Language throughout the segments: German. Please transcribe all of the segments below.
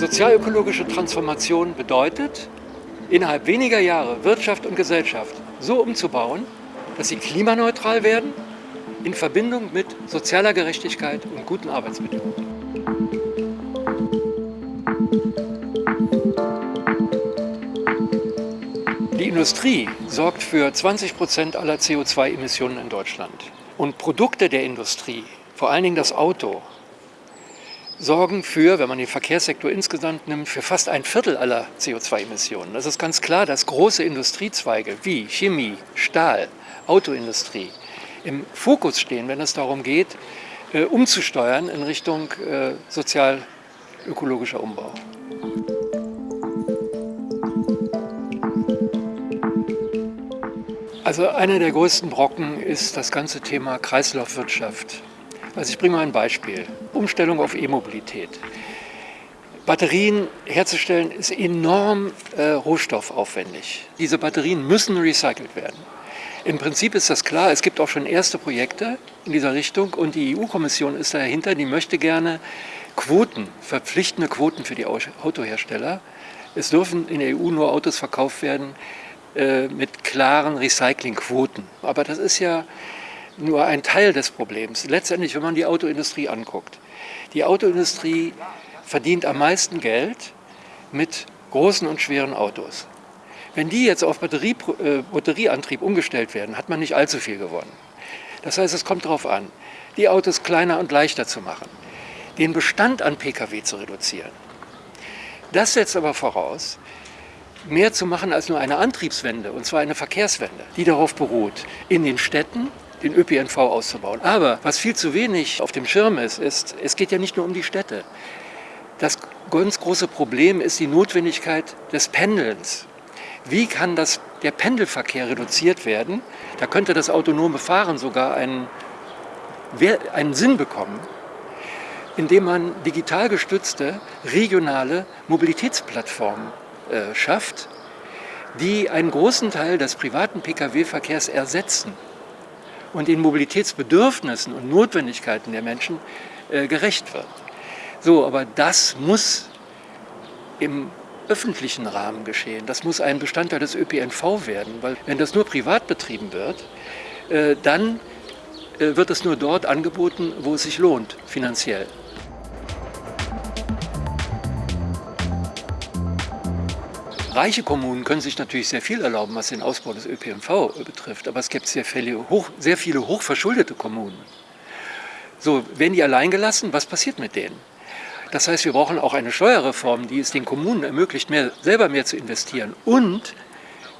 Sozialökologische Transformation bedeutet, innerhalb weniger Jahre Wirtschaft und Gesellschaft so umzubauen, dass sie klimaneutral werden, in Verbindung mit sozialer Gerechtigkeit und guten Arbeitsbedingungen. Die Industrie sorgt für 20 Prozent aller CO2-Emissionen in Deutschland. Und Produkte der Industrie, vor allen Dingen das Auto, sorgen für, wenn man den Verkehrssektor insgesamt nimmt, für fast ein Viertel aller CO2-Emissionen. Das ist ganz klar, dass große Industriezweige wie Chemie, Stahl, Autoindustrie im Fokus stehen, wenn es darum geht, äh, umzusteuern in Richtung äh, sozial-ökologischer Umbau. Also einer der größten Brocken ist das ganze Thema Kreislaufwirtschaft. Also ich bringe mal ein Beispiel. Umstellung auf E-Mobilität. Batterien herzustellen ist enorm äh, rohstoffaufwendig. Diese Batterien müssen recycelt werden. Im Prinzip ist das klar, es gibt auch schon erste Projekte in dieser Richtung und die EU-Kommission ist dahinter, die möchte gerne Quoten, verpflichtende Quoten für die Autohersteller. Es dürfen in der EU nur Autos verkauft werden äh, mit klaren Recyclingquoten. Aber das ist ja nur ein Teil des Problems. Letztendlich, wenn man die Autoindustrie anguckt, die Autoindustrie verdient am meisten Geld mit großen und schweren Autos. Wenn die jetzt auf Batterie, äh, Batterieantrieb umgestellt werden, hat man nicht allzu viel gewonnen. Das heißt, es kommt darauf an, die Autos kleiner und leichter zu machen, den Bestand an Pkw zu reduzieren. Das setzt aber voraus, mehr zu machen als nur eine Antriebswende, und zwar eine Verkehrswende, die darauf beruht, in den Städten den ÖPNV auszubauen. Aber was viel zu wenig auf dem Schirm ist, ist, es geht ja nicht nur um die Städte. Das ganz große Problem ist die Notwendigkeit des Pendelns. Wie kann das, der Pendelverkehr reduziert werden? Da könnte das autonome Fahren sogar einen, einen Sinn bekommen, indem man digital gestützte regionale Mobilitätsplattformen äh, schafft, die einen großen Teil des privaten Pkw-Verkehrs ersetzen und den Mobilitätsbedürfnissen und Notwendigkeiten der Menschen äh, gerecht wird. So, aber das muss im öffentlichen Rahmen geschehen. Das muss ein Bestandteil des ÖPNV werden, weil wenn das nur privat betrieben wird, äh, dann äh, wird es nur dort angeboten, wo es sich lohnt, finanziell. Reiche Kommunen können sich natürlich sehr viel erlauben, was den Ausbau des ÖPNV betrifft, aber es gibt sehr viele, hoch, sehr viele hochverschuldete Kommunen. So, werden die allein gelassen? Was passiert mit denen? Das heißt, wir brauchen auch eine Steuerreform, die es den Kommunen ermöglicht, mehr, selber mehr zu investieren und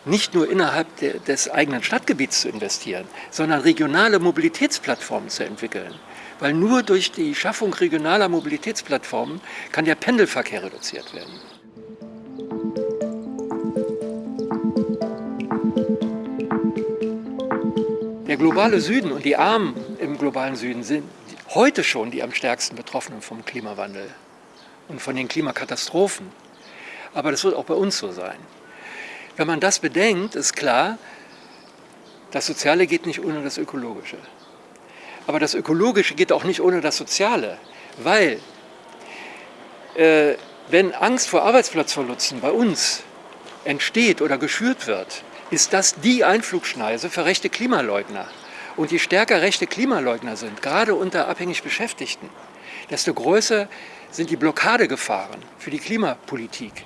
nicht nur innerhalb de, des eigenen Stadtgebiets zu investieren, sondern regionale Mobilitätsplattformen zu entwickeln. Weil nur durch die Schaffung regionaler Mobilitätsplattformen kann der Pendelverkehr reduziert werden. Globale Süden und die Armen im globalen Süden sind heute schon die am stärksten Betroffenen vom Klimawandel und von den Klimakatastrophen. Aber das wird auch bei uns so sein. Wenn man das bedenkt, ist klar, das Soziale geht nicht ohne das Ökologische. Aber das Ökologische geht auch nicht ohne das Soziale, weil äh, wenn Angst vor Arbeitsplatzverlusten bei uns entsteht oder geschürt wird, ist das die Einflugschneise für rechte Klimaleugner. Und je stärker rechte Klimaleugner sind, gerade unter abhängig Beschäftigten, desto größer sind die Blockadegefahren für die Klimapolitik.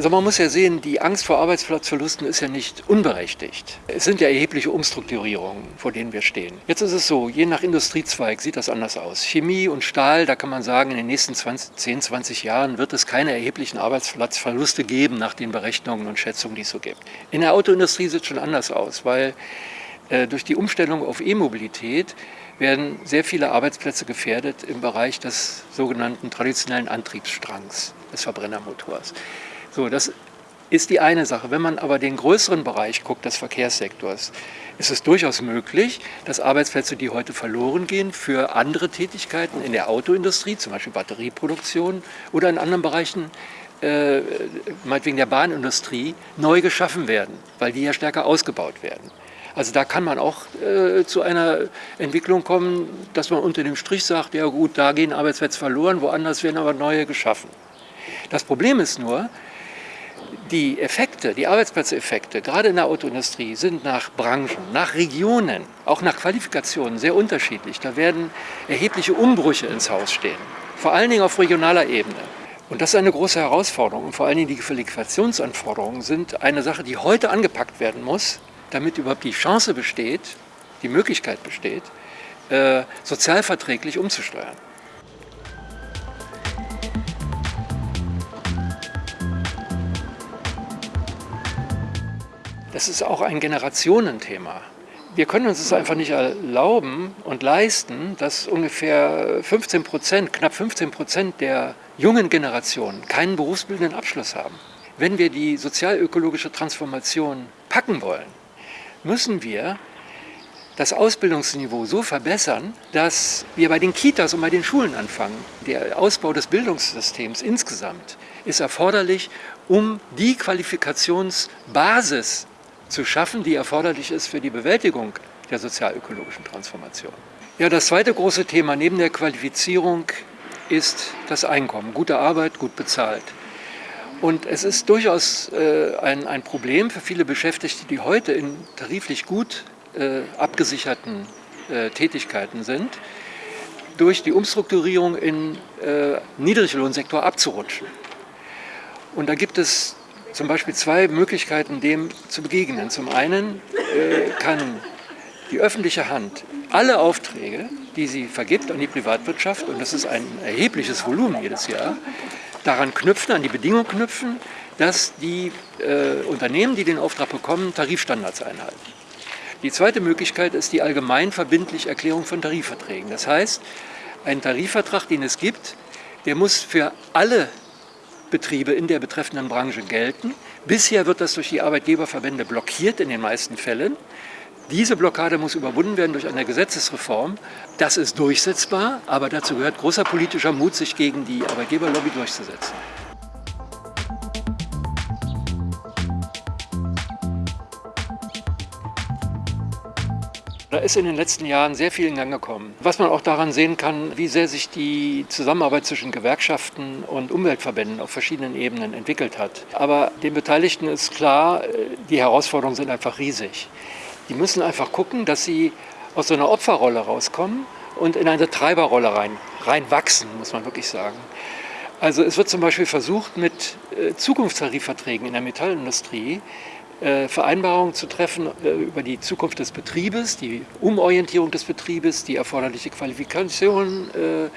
Also man muss ja sehen, die Angst vor Arbeitsplatzverlusten ist ja nicht unberechtigt. Es sind ja erhebliche Umstrukturierungen, vor denen wir stehen. Jetzt ist es so, je nach Industriezweig sieht das anders aus. Chemie und Stahl, da kann man sagen, in den nächsten 20, 10, 20 Jahren wird es keine erheblichen Arbeitsplatzverluste geben nach den Berechnungen und Schätzungen, die es so gibt. In der Autoindustrie sieht es schon anders aus, weil äh, durch die Umstellung auf E-Mobilität werden sehr viele Arbeitsplätze gefährdet im Bereich des sogenannten traditionellen Antriebsstrangs des Verbrennermotors. So, das ist die eine Sache. Wenn man aber den größeren Bereich guckt, des Verkehrssektors, ist es durchaus möglich, dass Arbeitsplätze, die heute verloren gehen, für andere Tätigkeiten in der Autoindustrie, zum Beispiel Batterieproduktion oder in anderen Bereichen, äh, meinetwegen der Bahnindustrie, neu geschaffen werden, weil die ja stärker ausgebaut werden. Also da kann man auch äh, zu einer Entwicklung kommen, dass man unter dem Strich sagt, ja gut, da gehen Arbeitsplätze verloren, woanders werden aber neue geschaffen. Das Problem ist nur, die Effekte, die Arbeitsplatzeffekte, gerade in der Autoindustrie, sind nach Branchen, nach Regionen, auch nach Qualifikationen sehr unterschiedlich. Da werden erhebliche Umbrüche ins Haus stehen, vor allen Dingen auf regionaler Ebene. Und das ist eine große Herausforderung. Und vor allen Dingen die Qualifikationsanforderungen sind eine Sache, die heute angepackt werden muss, damit überhaupt die Chance besteht, die Möglichkeit besteht, äh, sozialverträglich umzusteuern. Das ist auch ein Generationenthema. Wir können uns es einfach nicht erlauben und leisten, dass ungefähr 15 Prozent, knapp 15 Prozent der jungen Generation keinen berufsbildenden Abschluss haben. Wenn wir die sozialökologische Transformation packen wollen, müssen wir das Ausbildungsniveau so verbessern, dass wir bei den Kitas und bei den Schulen anfangen. Der Ausbau des Bildungssystems insgesamt ist erforderlich, um die Qualifikationsbasis zu schaffen, die erforderlich ist für die Bewältigung der sozialökologischen Transformation. Ja, das zweite große Thema neben der Qualifizierung ist das Einkommen. Gute Arbeit, gut bezahlt. Und es ist durchaus äh, ein, ein Problem für viele Beschäftigte, die heute in tariflich gut äh, abgesicherten äh, Tätigkeiten sind, durch die Umstrukturierung in äh, Niedriglohnsektor abzurutschen. Und da gibt es zum Beispiel zwei Möglichkeiten, dem zu begegnen. Zum einen äh, kann die öffentliche Hand alle Aufträge, die sie vergibt an die Privatwirtschaft, und das ist ein erhebliches Volumen jedes Jahr, daran knüpfen, an die Bedingung knüpfen, dass die äh, Unternehmen, die den Auftrag bekommen, Tarifstandards einhalten. Die zweite Möglichkeit ist die allgemein verbindliche Erklärung von Tarifverträgen. Das heißt, ein Tarifvertrag, den es gibt, der muss für alle Betriebe in der betreffenden Branche gelten. Bisher wird das durch die Arbeitgeberverbände blockiert in den meisten Fällen. Diese Blockade muss überwunden werden durch eine Gesetzesreform. Das ist durchsetzbar, aber dazu gehört großer politischer Mut, sich gegen die Arbeitgeberlobby durchzusetzen. Ist in den letzten Jahren sehr viel in Gang gekommen. Was man auch daran sehen kann, wie sehr sich die Zusammenarbeit zwischen Gewerkschaften und Umweltverbänden auf verschiedenen Ebenen entwickelt hat. Aber den Beteiligten ist klar, die Herausforderungen sind einfach riesig. Die müssen einfach gucken, dass sie aus so einer Opferrolle rauskommen und in eine Treiberrolle rein, reinwachsen, muss man wirklich sagen. Also es wird zum Beispiel versucht, mit äh, Zukunftstarifverträgen in der Metallindustrie äh, Vereinbarungen zu treffen äh, über die Zukunft des Betriebes, die Umorientierung des Betriebes, die erforderliche Qualifikation, äh,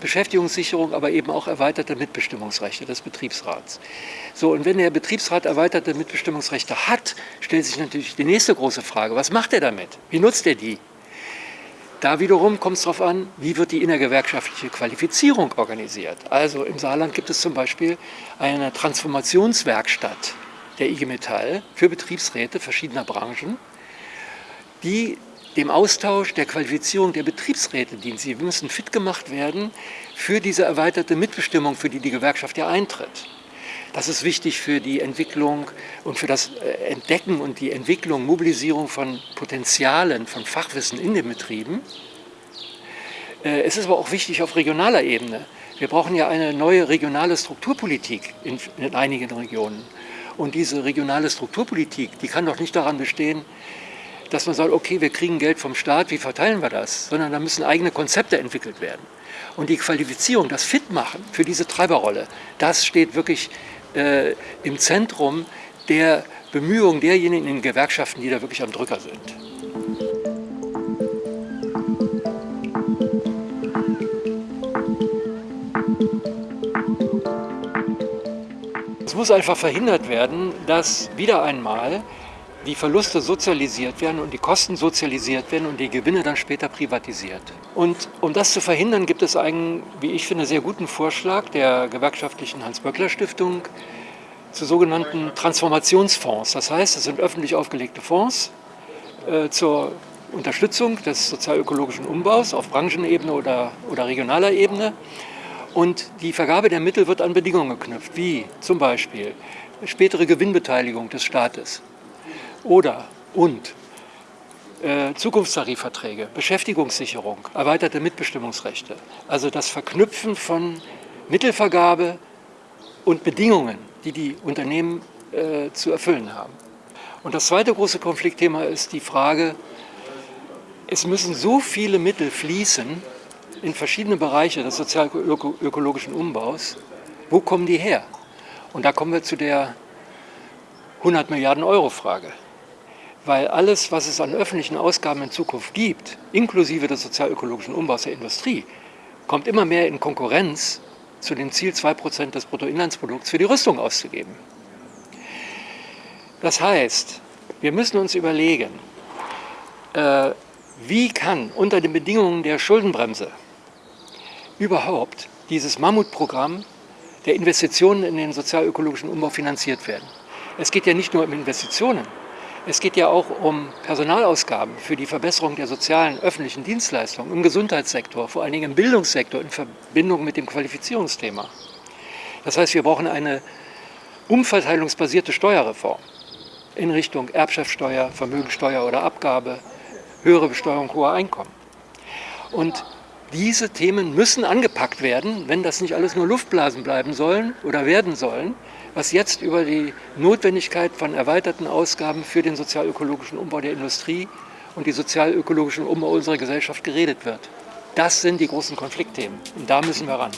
Beschäftigungssicherung, aber eben auch erweiterte Mitbestimmungsrechte des Betriebsrats. So, und wenn der Betriebsrat erweiterte Mitbestimmungsrechte hat, stellt sich natürlich die nächste große Frage, was macht er damit? Wie nutzt er die? Da wiederum kommt es darauf an, wie wird die innergewerkschaftliche Qualifizierung organisiert. Also im Saarland gibt es zum Beispiel eine Transformationswerkstatt der IG Metall für Betriebsräte verschiedener Branchen, die dem Austausch, der Qualifizierung der Betriebsräte dienen. Sie müssen fit gemacht werden für diese erweiterte Mitbestimmung, für die die Gewerkschaft ja eintritt. Das ist wichtig für die Entwicklung und für das äh, Entdecken und die Entwicklung, Mobilisierung von Potenzialen, von Fachwissen in den Betrieben. Äh, es ist aber auch wichtig auf regionaler Ebene. Wir brauchen ja eine neue regionale Strukturpolitik in, in einigen Regionen. Und diese regionale Strukturpolitik, die kann doch nicht daran bestehen, dass man sagt, okay, wir kriegen Geld vom Staat, wie verteilen wir das? Sondern da müssen eigene Konzepte entwickelt werden. Und die Qualifizierung, das Fitmachen für diese Treiberrolle, das steht wirklich äh, im Zentrum der Bemühungen derjenigen in den Gewerkschaften, die da wirklich am Drücker sind. Muss einfach verhindert werden, dass wieder einmal die Verluste sozialisiert werden und die Kosten sozialisiert werden und die Gewinne dann später privatisiert. Und um das zu verhindern, gibt es einen, wie ich finde, sehr guten Vorschlag der gewerkschaftlichen Hans-Böckler-Stiftung zu sogenannten Transformationsfonds. Das heißt, es sind öffentlich aufgelegte Fonds äh, zur Unterstützung des sozialökologischen Umbaus auf Branchenebene oder, oder regionaler Ebene. Und die Vergabe der Mittel wird an Bedingungen geknüpft, wie zum Beispiel spätere Gewinnbeteiligung des Staates oder und äh, Zukunftstarifverträge, Beschäftigungssicherung, erweiterte Mitbestimmungsrechte. Also das Verknüpfen von Mittelvergabe und Bedingungen, die die Unternehmen äh, zu erfüllen haben. Und das zweite große Konfliktthema ist die Frage, es müssen so viele Mittel fließen in verschiedene Bereiche des sozial-ökologischen Umbaus. Wo kommen die her? Und da kommen wir zu der 100 Milliarden Euro Frage. Weil alles, was es an öffentlichen Ausgaben in Zukunft gibt, inklusive des sozial-ökologischen Umbaus der Industrie, kommt immer mehr in Konkurrenz zu dem Ziel, 2% des Bruttoinlandsprodukts für die Rüstung auszugeben. Das heißt, wir müssen uns überlegen, äh, wie kann unter den Bedingungen der Schuldenbremse überhaupt dieses Mammutprogramm der Investitionen in den sozial-ökologischen Umbau finanziert werden. Es geht ja nicht nur um Investitionen, es geht ja auch um Personalausgaben für die Verbesserung der sozialen öffentlichen Dienstleistungen im Gesundheitssektor, vor allen Dingen im Bildungssektor in Verbindung mit dem Qualifizierungsthema. Das heißt, wir brauchen eine umverteilungsbasierte Steuerreform in Richtung Erbschaftssteuer, Vermögensteuer oder Abgabe, höhere Besteuerung hoher Einkommen. Und diese Themen müssen angepackt werden, wenn das nicht alles nur Luftblasen bleiben sollen oder werden sollen, was jetzt über die Notwendigkeit von erweiterten Ausgaben für den sozialökologischen Umbau der Industrie und die sozialökologischen Umbau unserer Gesellschaft geredet wird. Das sind die großen Konfliktthemen und da müssen wir ran.